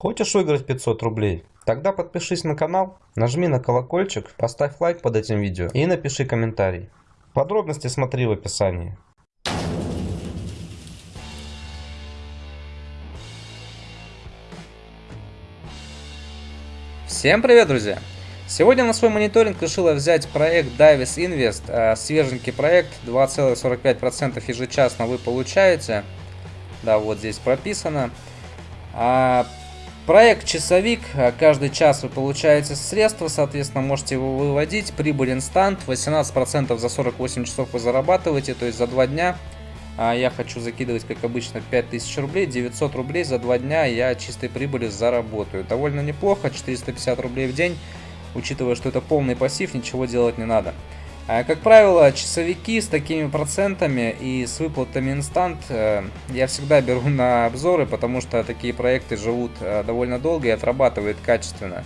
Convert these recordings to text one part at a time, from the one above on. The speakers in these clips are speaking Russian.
Хочешь выиграть 500 рублей? Тогда подпишись на канал, нажми на колокольчик, поставь лайк под этим видео и напиши комментарий. Подробности смотри в описании. Всем привет, друзья! Сегодня на свой мониторинг решила взять проект Davis Invest, э, свеженький проект, 2,45% ежечасно вы получаете. Да, вот здесь прописано. А Проект «Часовик». Каждый час вы получаете средства, соответственно, можете его выводить. Прибыль инстант. 18% за 48 часов вы зарабатываете, то есть за 2 дня. А я хочу закидывать, как обычно, 5000 рублей. 900 рублей за 2 дня я чистой прибыли заработаю. Довольно неплохо, 450 рублей в день. Учитывая, что это полный пассив, ничего делать не надо. А, как правило, часовики с такими процентами и с выплатами инстант э, я всегда беру на обзоры, потому что такие проекты живут э, довольно долго и отрабатывают качественно.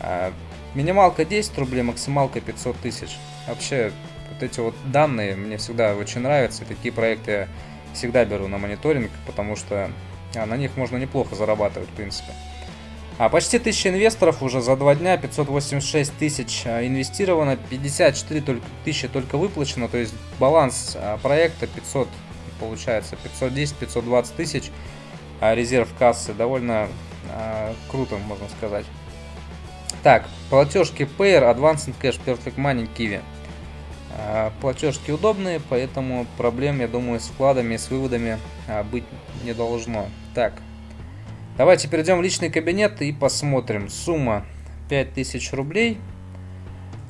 А, минималка 10 рублей, максималка 500 тысяч. Вообще, вот эти вот данные мне всегда очень нравятся, и такие проекты я всегда беру на мониторинг, потому что а, на них можно неплохо зарабатывать, в принципе. А почти 1000 инвесторов уже за два дня, 586 тысяч а, инвестировано, 54 тысячи только выплачено, то есть баланс а, проекта 500, получается 510-520 тысяч, а резерв кассы довольно круто, можно сказать. Так, платежки Payer, Advanced Cash, Perfect Money, Kiwi. Платежки удобные, поэтому проблем, я думаю, с вкладами, с выводами быть не должно. Так, Давайте перейдем в личный кабинет и посмотрим. Сумма 5000 рублей.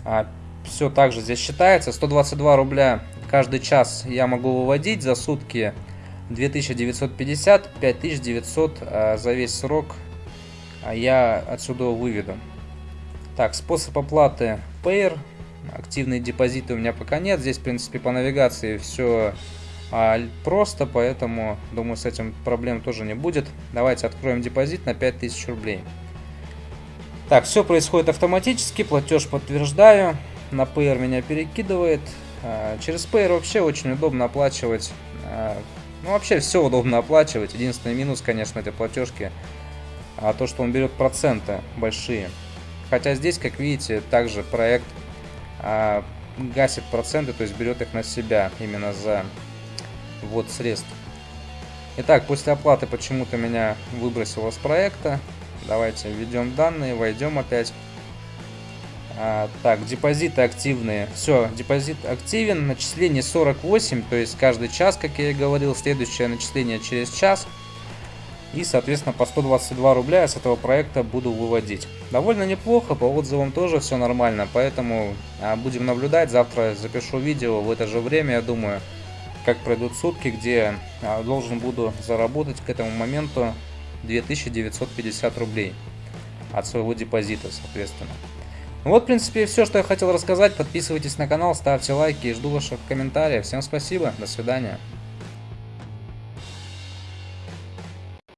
А, все также здесь считается. 122 рубля каждый час я могу выводить. За сутки 2950, 5900 а, за весь срок а я отсюда выведу. Так, способ оплаты Payer. Активные депозиты у меня пока нет. Здесь, в принципе, по навигации все а, просто, поэтому, думаю, с этим проблем тоже не будет. Давайте откроем депозит на 5000 рублей. Так, все происходит автоматически, платеж подтверждаю. На Payer меня перекидывает. А, через Payer вообще очень удобно оплачивать. А, ну, вообще все удобно оплачивать. Единственный минус, конечно, этой платежки, а то, что он берет проценты большие. Хотя здесь, как видите, также проект а, гасит проценты, то есть берет их на себя именно за ввод средств. Итак, после оплаты почему-то меня выбросило с проекта. Давайте введем данные, войдем опять. А, так, депозиты активные. Все, депозит активен. Начисление 48, то есть каждый час, как я и говорил. Следующее начисление через час. И, соответственно, по 122 рубля я с этого проекта буду выводить. Довольно неплохо, по отзывам тоже все нормально. Поэтому а, будем наблюдать. Завтра запишу видео в это же время, я думаю как пройдут сутки, где а, должен буду заработать к этому моменту 2950 рублей от своего депозита, соответственно. Ну вот, в принципе, все, что я хотел рассказать. Подписывайтесь на канал, ставьте лайки и жду ваших комментариев. Всем спасибо, до свидания.